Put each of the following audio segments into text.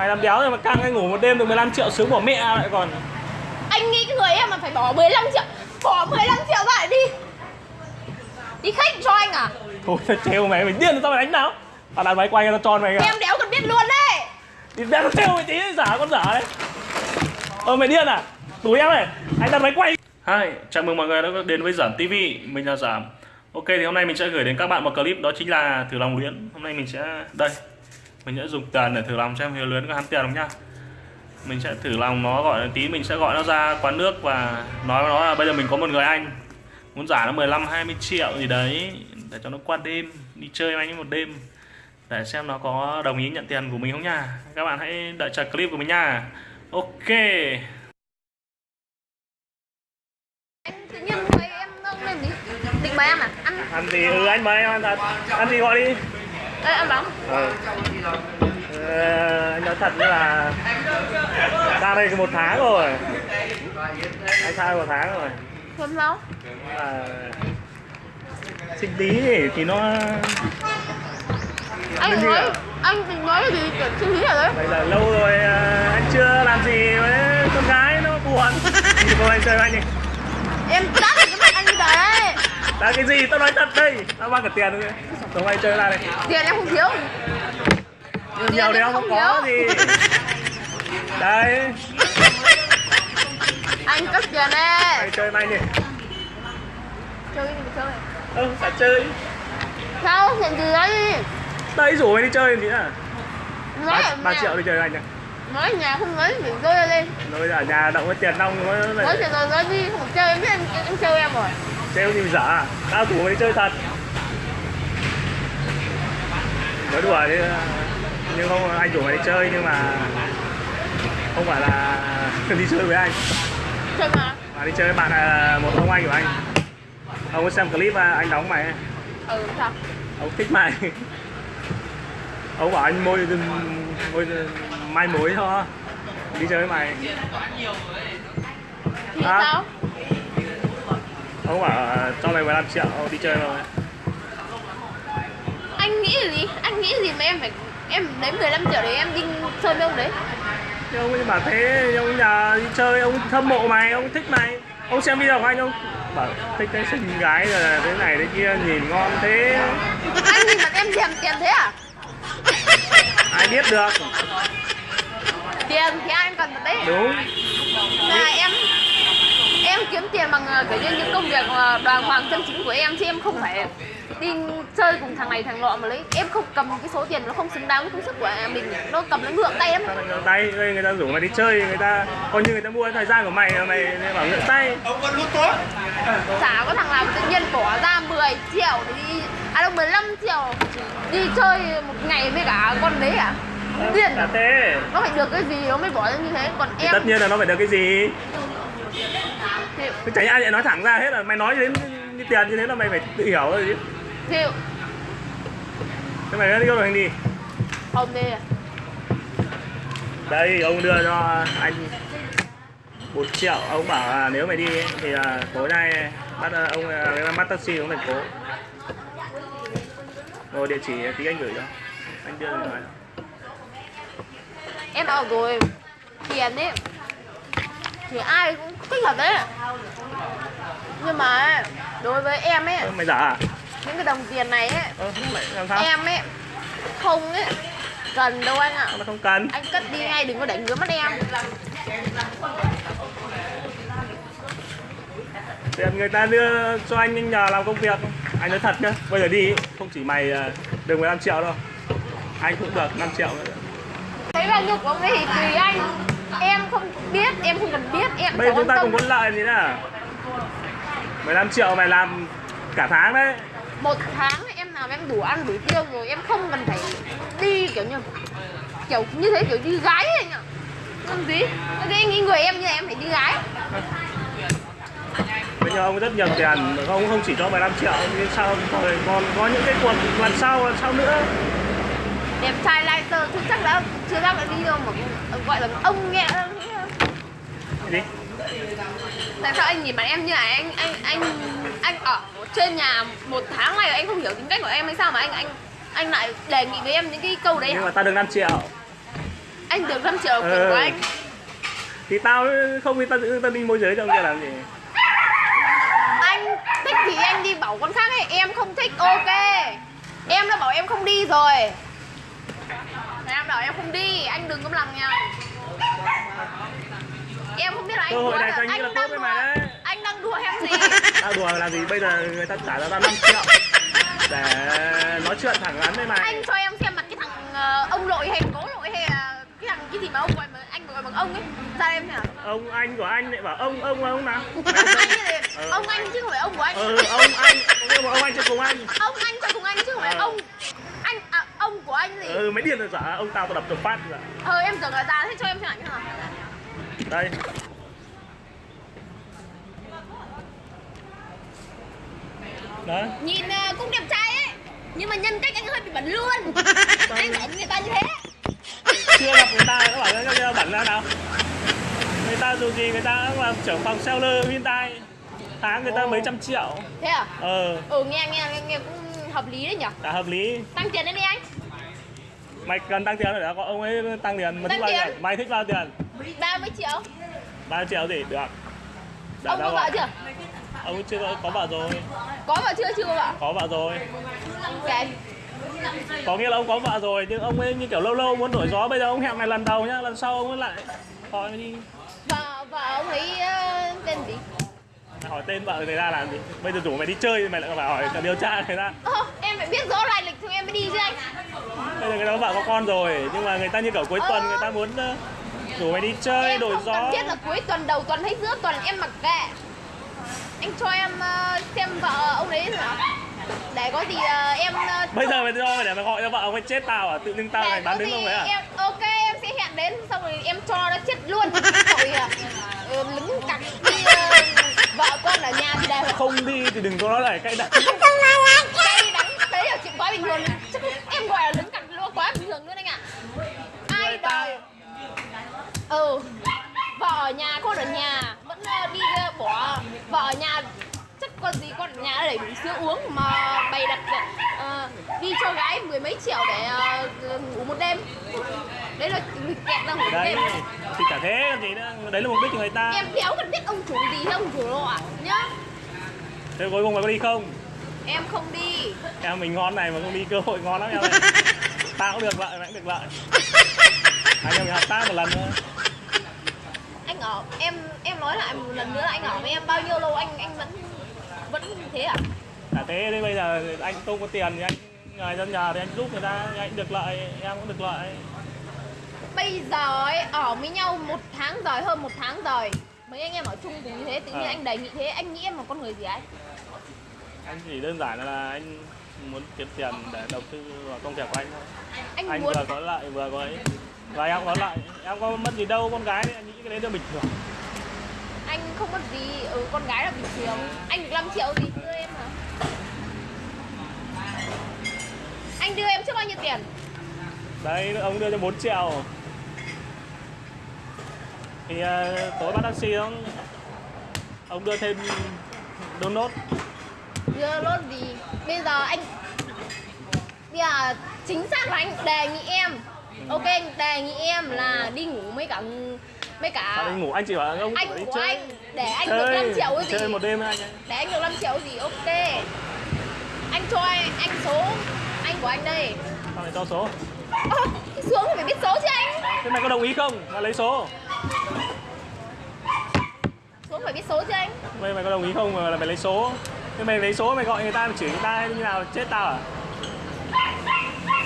Mày làm đéo rồi mà căng cái ngủ một đêm được 15 triệu sướng bỏ mẹ lại còn. Anh nghĩ cái người em mà phải bỏ 15 triệu Bỏ 15 triệu lại đi. Đi khách cho anh à? Thôi tao trêu mày, mày điên tao mày đánh nào. Tao đặt máy quay tao tròn mày kìa. Em đéo cần biết luôn đấy. Thì đéo tao trêu mày tí giả con giả đấy. Ờ mày điên à? Đuổi em này, anh đặt máy quay. Hi, chào mừng mọi người đã đến với Giảm TV Mình là Giảm Ok thì hôm nay mình sẽ gửi đến các bạn một clip đó chính là thử lòng luyến Hôm nay mình sẽ, đây Mình sẽ dùng tiền để thử lòng xem Hiếu luyến có hắn tiền không nhá. Mình sẽ thử lòng nó gọi tí mình sẽ gọi nó ra quán nước và nói với nó là bây giờ mình có một người anh Muốn giả nó 15 20 triệu gì đấy để cho nó qua đêm đi chơi với anh một đêm để xem nó có đồng ý nhận tiền của mình không nha các bạn hãy đợi chờ clip của mình nha ok. Anh tự nhiên thấy em gì Định mời em à? Ăn ăn gì ừ anh mời em ăn thật. Ăn gì gọi đi Đây ăn bóng ừ. Ờ, anh nói thật là ra đây một tháng rồi. Anh đây một tháng rồi. Không sao. À, sinh tí thì nó Anh nói ạ? Anh định nói gì suy nghĩ ở đấy. Vậy là lâu rồi à, anh chưa làm gì với con gái nó buồn. Thì cô anh chơi với anh đi. Em đã được cái mặt anh như đấy là cái gì? Tao nói thật đây. Tao mang cả tiền nữa tao anh chơi ra đây. Tiền em không thiếu. Nhiều nhiều thì em không có gì đây. Anh cất tiền đấy mày chơi mày đi. Chơi cái gì mà chơi? Ừ phải chơi. Sao chuyện gì đấy? Đây rủ mày đi chơi gì à ba, triệu đi chơi với anh nhá. Nói nhà không nói thì rơi ra lên rồi ở nhà động với tiền nong nó Nói chuyện rồi nói đi không chơi em biết anh, anh chơi em rồi mà dở à tao mày đi chơi thật. Nói đùa chứ nhưng không anh rủ mày đi chơi nhưng mà không phải là đi chơi với anh. Chơi mà. Mà đi chơi với bạn là một ông anh của anh. Ông có xem clip anh đóng mày Ừ sao ông thích mày. Ông bảo anh môi môi mai mối thôi đi chơi với mày. Thì À. sao ông bảo cho mày 15 triệu đi chơi rồi Anh nghĩ gì? Anh nghĩ gì mà em phải Em lấy 15 triệu để em đi chơi với ông đấy? Nhưng ông ấy bảo thế ông nhà đi chơi ông hâm mộ mày ông thích mày. Ông xem video của anh ông bảo thích cái xinh gái rồi thế này thế kia nhìn ngon thế. Anh nhìn mặt em thèm tiền thế à? Ai biết được. Tiền thì anh cần thật đấy. Đúng. Là em Em kiếm tiền bằng ờ, kiểu như những công việc ờ, đoàn hoàng chân chính của em Chứ em không phải đi chơi cùng thằng này thằng nọ mà lấy Em không cầm cái số tiền nó không xứng đáng với công sức của mình Nó cầm nó ngượng tay ngượng tay đây người ta rủ mày đi chơi người ta coi như người ta mua thời gian của mày mà mày bảo ngượng tay. Chả có thằng nào tự nhiên bỏ ra 10 triệu để đi À đâu 15 triệu Đi chơi một ngày với cả con đấy à? Là à? thế. Nó phải được cái gì nó mới bỏ ra như thế? Còn em tất nhiên là nó phải được cái gì thì, Chứ chẳng ai lại nói thẳng ra hết là mày nói đến như tiền như thế là mày phải tự hiểu rồi chứ. Thì thế mày đi đâu rồi anh đi. Không đi à? Đây ông đưa cho anh một triệu. Ông bảo là nếu mày đi thì là tối nay bắt ông là bắt taxi xuống thành phố. Rồi địa chỉ tí anh gửi cho. Anh đưa điện thoại Em bảo rồi Tiền ấy. Thì ai cũng thích thật đấy. Nhưng mà Đối với em ấy mày giả à? Những cái đồng tiền này ấy sao? Em ấy Không ấy Cần đâu anh ạ. Nó không cần? Anh cất đi ngay đừng có đánh ngứa mắt em. Tiền người ta đưa cho anh nhờ làm công việc. Anh nói thật nhá bây giờ đi không chỉ mày à, được 15 triệu đâu. Anh cũng được 5 triệu nữa. Thấy bao nhiêu của ông ấy thì tùy anh Em không biết, em không cần biết Em bây giờ chúng ta quan cùng tâm có lợi gì nữa 15 triệu mày làm cả tháng đấy. Một tháng em làm em đủ ăn đủ tiêu rồi Em không cần phải đi kiểu như Kiểu như thế kiểu đi gái ấy anh ạ. Làm gì? Thế nghĩ người em như em phải đi gái. Bây giờ ông rất nhiều tiền ông không chỉ cho 15 triệu nhưng sao rồi còn có những cái cuộc lần sau lần sau nữa Đẹp trai tơ chứ chắc đã chưa ra cái video mà gọi là ông nghe gì? Tại sao anh nhìn mặt em như này? Anh anh anh anh ở trên nhà một tháng này anh không hiểu tính cách của em hay sao mà anh anh anh lại đề nghị với em những cái câu đấy nhưng mà ta được 5 triệu. Anh được 5 triệu là Ừ. của anh. Thì tao không thì tao giữ tao đi môi giới trong kia làm gì. Anh thích thì anh đi bảo con khác ấy. Em không thích ok. Em đã bảo em không đi rồi em bảo em không đi anh đừng có làm nhau em không biết là anh Cơ hội này coi như anh là tốt đang với đùa mày đấy. anh đang đùa em gì? Tao đùa làm gì? Bây giờ người ta trả cho tao 5 triệu. Để nói chuyện thẳng thắn với mày. Anh cho em xem mặt cái thằng ờ, ông lội hay cố lội hay là cái thằng cái gì mà ông gọi mà anh gọi bằng ông ấy. Ra em nào. Ông anh của anh lại bảo ông ông ông nào? Ông anh Ừ. ông anh chứ không phải ông của anh. Ừ ông anh ông anh cho cùng anh. Ông anh cho cùng anh chứ không phải Ừ. ông anh à, ông của anh gì? Ừ mấy điên rồi giả ông tao tao đập được phát rồi ờ em tưởng là già thế cho em xem ảnh nào đây. Đấy. Nhìn ờ, cũng đẹp trai ấy nhưng mà nhân cách anh hơi bị bẩn luôn. Anh bảo người ta như thế. Chưa gặp người ta các bạn các bạn bẩn ra nào. Người ta dù gì người ta cũng làm trưởng phòng seller Hyundai tháng người ta mấy trăm triệu. Thế à? Ờ. Ừ nghe nghe nghe, nghe cũng hợp lý đấy nhở đã hợp lý. Tăng tiền lên đi anh mày cần tăng tiền rồi đã có ông ấy tăng tiền mày thích bao tiền. mày thích bao tiền? 30 triệu. 3 triệu gì? Được. Đã- ông đã có gọi. vợ chưa? Ông chưa có, vợ rồi. Có vợ chưa chưa vợ? Có vợ rồi. Ok có nghĩa là ông có vợ rồi nhưng ông ấy như kiểu lâu lâu muốn đổi gió. Bây giờ ông hẹn này lần đầu nhá lần sau ông ấy lại hỏi đi. Vợ vợ ông ấy ờ, tên gì? Hỏi tên vợ người ta làm gì? Bây giờ rủ mày đi chơi mày lại phải hỏi điều tra người ta. Ơ, em phải biết rõ lai lịch thì em mới đi chứ anh bây giờ người ta có vợ có con rồi nhưng mà người ta như kiểu cuối tuần Ờ. người ta muốn ờ, rủ mày đi chơi em đổi không gió. cần thiết là cuối tuần đầu tuần hay giữa tuần em mặc kệ. Anh cho em ờ, xem vợ ông ấy nào để có gì ờ, em ờ, bây giờ mày cho mày để mày gọi cho vợ ông ấy chết tao à? Tự dưng tao này bán đứng ông ấy à? em ok em sẽ hẹn đến xong rồi em cho nó chết luôn. À, ờ, lứng cặc đi ờ, vợ con ở nhà thì đều không đi thì đừng có nói lại cay đắng. Cay đắng đấy là chuyện quá bình thường. Chắc em gọi là lứng cặc quá bình thường luôn anh ạ. Ai Người ta- đời ừ. Vợ ở nhà con ở nhà. Vẫn ờ, đi ờ, bỏ vợ ở nhà. Chắc con gì con ở nhà để sữa uống mà bày đặt ờ, đi cho gái mười mấy triệu để ờ, ngủ một đêm. Đấy là kẹt ra ngủ một đêm. thì cả thế gì nữa. Đấy là mục đích của người ta. Em đéo cần biết ông chủ gì hay ông chủ lộ ạ nhá. Thế cuối cùng mày có đi không? Em không đi. Em mình ngon này mà không đi cơ hội ngon lắm em ơi tao cũng được lợi mày cũng được lợi anh em mình hợp tác một lần nữa anh ở em em nói lại một lần nữa là anh ở với em bao nhiêu lâu anh anh vẫn vẫn thế à? Cả thế thế bây giờ anh không có tiền thì anh người dân nhà thì anh giúp người ta anh được lợi em cũng được lợi. Bây giờ ấy ở với nhau một tháng rồi hơn một tháng rồi mấy anh em ở chung cùng như thế tự nhiên À. anh đề nghị thế anh nghĩ em là con người gì ấy? Anh chỉ đơn giản là anh muốn kiếm tiền để đầu tư vào công việc của anh thôi. Anh, anh muốn vừa có lợi vừa có ấy. Và em có lợi em có mất gì đâu con gái anh nghĩ cái đấy là bình thường. Anh không mất gì ừ con gái là bình thường. Anh được 5 triệu gì đưa em hả? Anh đưa em trước bao nhiêu tiền? Đấy ông đưa cho 4 triệu. Thì uh, tối bắt taxi ông ông đưa thêm đôn nốt. Đưa lốt gì bây giờ anh bây giờ chính xác là anh đề nghị em. Ok anh đề nghị em là đi ngủ với cả sao cả anh ngủ? Anh chỉ bảo ông anh của chơi anh. để anh được chơi 5 triệu cái gì? chơi một đêm anh để anh được 5 triệu gì? Ok. Anh cho anh, anh số anh của anh đây. Sao lại cho số? Xuống thì phải biết số chứ anh. Thế mày có đồng ý không? Mà lấy số. Xuống phải biết số chứ anh. Mày mày có đồng ý không mà là mày lấy số thế mày lấy số mày gọi người ta, mày chửi người ta như nào, chết tao à?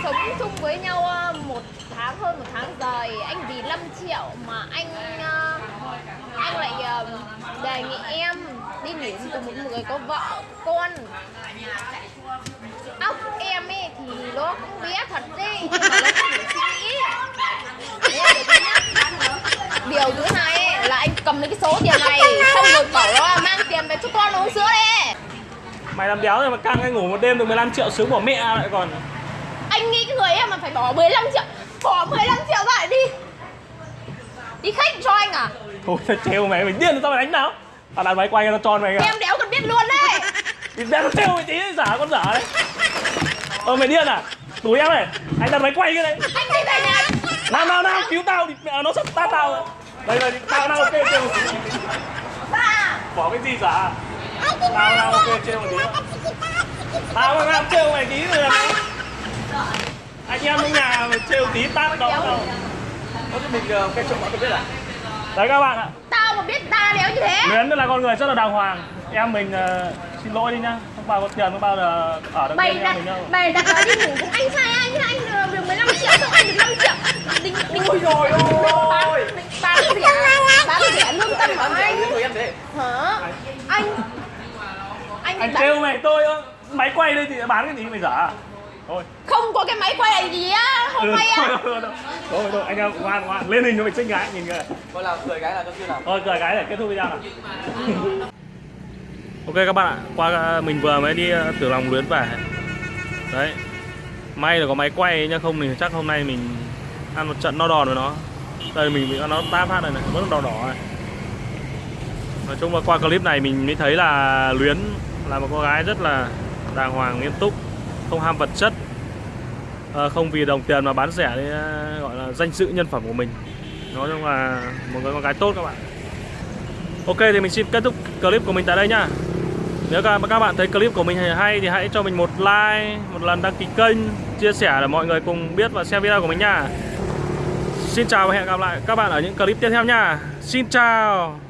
Sống chung với nhau ờ, một tháng hơn một tháng rồi, anh vì 5 triệu mà anh ờ, anh lại ờ, đề nghị em đi nghỉ cùng một người có vợ, con óc em ấy thì nó cũng bé thật đấy nhưng mà nó không đủ suy nghĩ Đấy là điều thứ nhất điều thứ hai ấy, là anh cầm lấy cái số tiền này xong rồi bảo nó là mang tiền về cho con uống sữa đi mày làm đéo rồi mà căng anh ngủ một đêm được 15 triệu sướng của mẹ lại còn. Anh nghĩ cái người em mà phải bỏ 15 triệu bỏ 15 triệu lại đi. Đi khách cho anh à? Thôi tao trêu mày mày điên sao mày đánh nào. Tao đặt máy quay tao tròn mày kìa. Em đéo cần biết luôn đấy. Thì ra nó trêu mày tí giả con giả đấy. Ờ mày điên à? Đuổi em này. Anh đặt máy quay cái đấy anh đi về nhà. Nào nào nào biếu tao thì mẹ nó sắp ta tao. Đây là tao nào ok tí bỏ cái gì giả tao nào ok trêu một tí tao mà làm trêu mày tí rồi anh em trong nhà trêu tí tát đâu đâu Có chứ mình cây trộm bạn có biết à? đấy các bạn ạ tao mà biết ta đéo như thế Luyến là con người rất là đàng hoàng. Em mình ờ, xin lỗi đi nhá. Không bao có tiền không bao giờ ở được bên em mình đâu. mày đặt đi ngủ cũng anh sai anh anh được 15 triệu xong anh được 5 triệu. Đinh đinh Ôi dồi ôi! bán rẻ bán rẻ lương tâm của anh. Cái hả? Anh anh, anh trêu mày tôi máy quay đây thì bán cái gì mày giả à? thôi. Không có cái máy quay này gì á hôm nay á. thôi, thôi, thôi, thôi, thôi, anh em ngoan ngoan. Lên hình cho mình xinh gái nhìn kìa. Coi là cười cái là cho chưa nào. thôi cười cái để kết thúc video nào. Ok các bạn ạ qua mình vừa mới đi ờ, tử lòng luyến về. Đấy. May là có máy quay nhưng không thì chắc hôm nay mình ăn một trận no đòn với nó. Đây mình bị nó táp phát này này vẫn đỏ đỏ này. Nói chung là qua clip này mình mới thấy là luyến là một cô gái rất là đàng hoàng, nghiêm túc, không ham vật chất ờ, không vì đồng tiền mà bán rẻ đấy ờ, gọi là danh dự nhân phẩm của mình. Nói chung là một người con gái tốt các bạn. Ok, thì mình xin kết thúc clip của mình tại đây nhá. Nếu các các bạn thấy clip của mình hay thì hãy cho mình một like, một lần đăng ký kênh, chia sẻ để mọi người cùng biết và xem video của mình nha xin chào và hẹn gặp lại các bạn ở những clip tiếp theo nha xin chào!